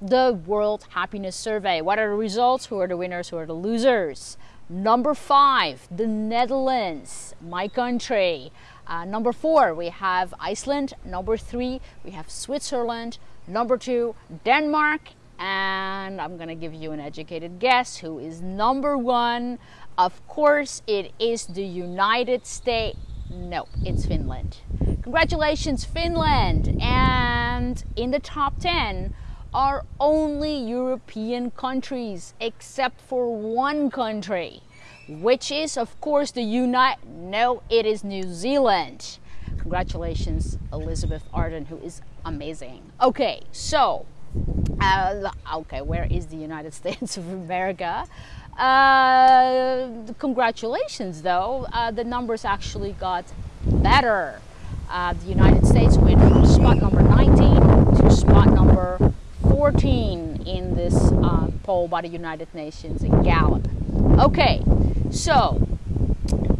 the World Happiness Survey. What are the results? Who are the winners? Who are the losers? Number five, the Netherlands, my country. Uh, number four, we have Iceland. Number three, we have Switzerland. Number two, Denmark. And I'm going to give you an educated guess who is number one. Of course, it is the United States. No, it's Finland. Congratulations, Finland. And in the top 10 are only European countries, except for one country which is of course the United, no, it is New Zealand. Congratulations, Elizabeth Arden, who is amazing. Okay, so, uh, okay, where is the United States of America? Uh, congratulations, though, uh, the numbers actually got better. Uh, the United States went from spot number 19 to spot number 14 in this uh, poll by the United Nations in Gallup. Okay, so,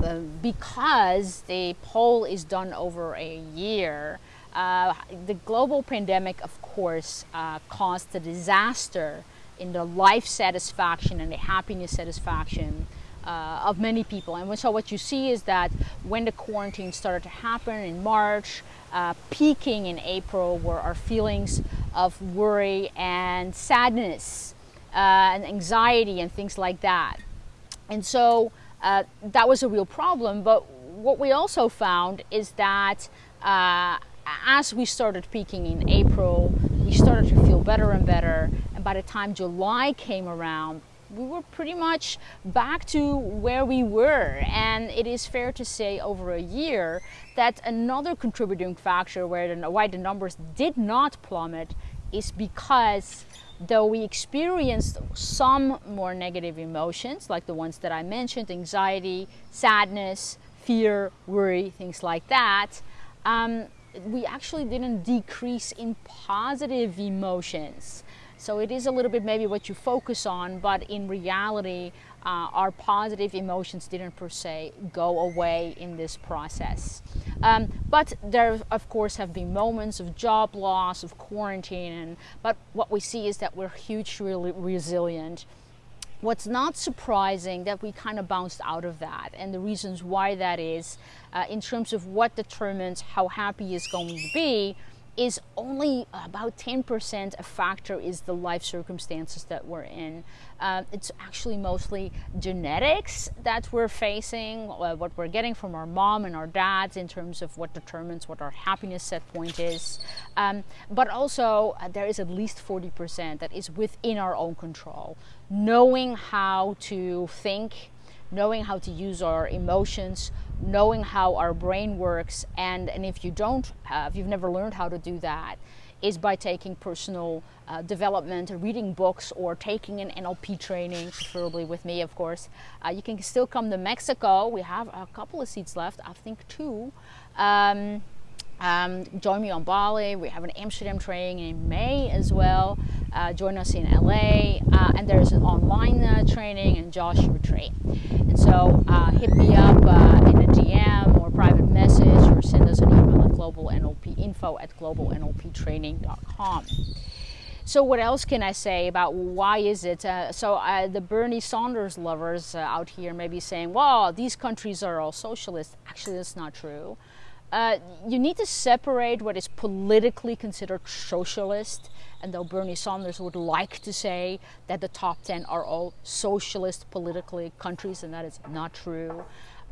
uh, because the poll is done over a year, uh, the global pandemic, of course, uh, caused a disaster in the life satisfaction and the happiness satisfaction uh, of many people. And so, what you see is that when the quarantine started to happen in March, uh, peaking in April were our feelings of worry and sadness uh, and anxiety and things like that. And so uh, that was a real problem. But what we also found is that uh, as we started peaking in April, we started to feel better and better. And by the time July came around, we were pretty much back to where we were. And it is fair to say over a year that another contributing factor where the, why the numbers did not plummet is because though we experienced some more negative emotions, like the ones that I mentioned anxiety, sadness, fear, worry, things like that um, we actually didn't decrease in positive emotions. So it is a little bit maybe what you focus on, but in reality, uh, our positive emotions didn't per se go away in this process. Um, but there, of course, have been moments of job loss, of quarantine, and, but what we see is that we're hugely resilient. What's not surprising that we kind of bounced out of that, and the reasons why that is, uh, in terms of what determines how happy is going to be, is only about 10% a factor is the life circumstances that we're in. Uh, it's actually mostly genetics that we're facing, uh, what we're getting from our mom and our dads in terms of what determines what our happiness set point is. Um, but also, uh, there is at least 40% that is within our own control. Knowing how to think, knowing how to use our emotions, knowing how our brain works and, and if you don't have, you've never learned how to do that, is by taking personal uh, development, reading books, or taking an NLP training, preferably with me, of course. Uh, you can still come to Mexico. We have a couple of seats left, I think two. Um, um, join me on Bali. We have an Amsterdam training in May as well. Uh, join us in LA. Uh, and there's an online uh, training in Joshua Tree. And so uh, hit me up uh, in a DM or private message or send us an email at globalnlpinfo at globalnlptraining.com. So what else can I say about why is it? Uh, so uh, the Bernie Sanders lovers uh, out here may be saying, well, these countries are all socialist. Actually, that's not true. Uh, you need to separate what is politically considered socialist, and though Bernie Sanders would like to say that the top 10 are all socialist politically countries, and that is not true.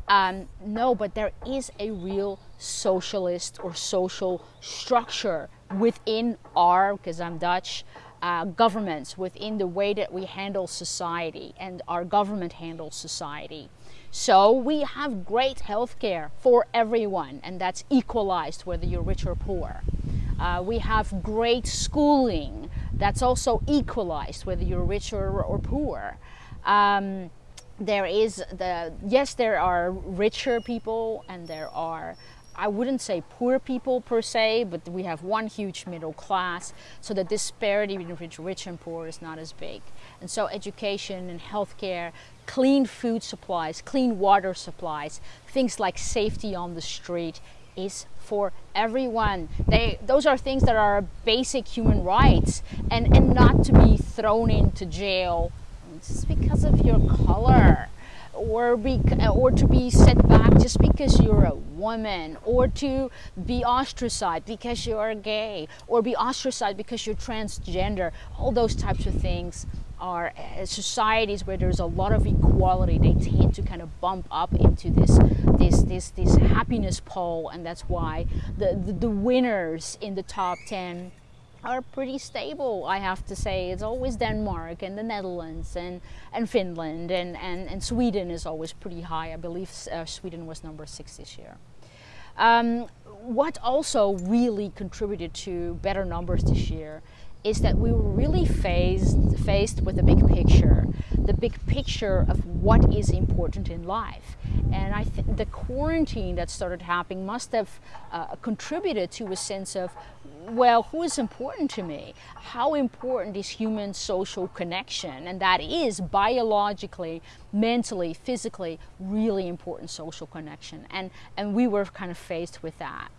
Um, no, but there is a real socialist or social structure within our, because I'm Dutch, uh, governments, within the way that we handle society and our government handles society. So we have great health care for everyone, and that's equalized whether you're rich or poor. Uh, we have great schooling that's also equalized whether you're rich or, or poor. Um, there is the yes, there are richer people and there are I wouldn't say poor people per se, but we have one huge middle class, so the disparity between rich and poor is not as big. And so education and healthcare, clean food supplies, clean water supplies, things like safety on the street is for everyone. They those are things that are basic human rights and, and not to be thrown into jail just because of your color or be or to be set back just because you're a woman or to be ostracized because you're gay or be ostracized because you're transgender all those types of things are uh, societies where there's a lot of equality they tend to kind of bump up into this this this this happiness poll and that's why the the, the winners in the top 10 are pretty stable, I have to say. It's always Denmark and the Netherlands and, and Finland and, and, and Sweden is always pretty high. I believe uh, Sweden was number six this year. Um, what also really contributed to better numbers this year is that we were really faced, faced with the big picture, the big picture of what is important in life. And I think the quarantine that started happening must have uh, contributed to a sense of, well, who is important to me? How important is human social connection? And that is biologically, mentally, physically, really important social connection. And, and we were kind of faced with that.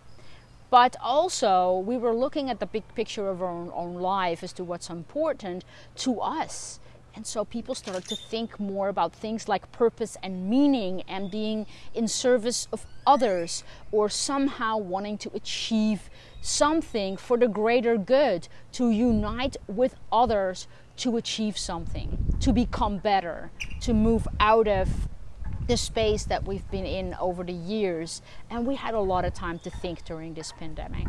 But also, we were looking at the big picture of our own, own life as to what's important to us. And so people started to think more about things like purpose and meaning and being in service of others or somehow wanting to achieve something for the greater good, to unite with others to achieve something, to become better, to move out of the space that we've been in over the years. And we had a lot of time to think during this pandemic.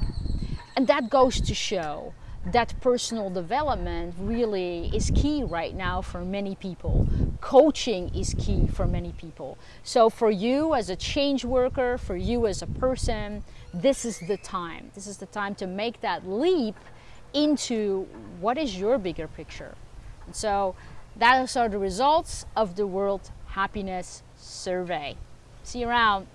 And that goes to show that personal development really is key right now for many people. Coaching is key for many people. So, for you as a change worker, for you as a person, this is the time. This is the time to make that leap into what is your bigger picture. And so, those are the results of the World Happiness survey. See you around.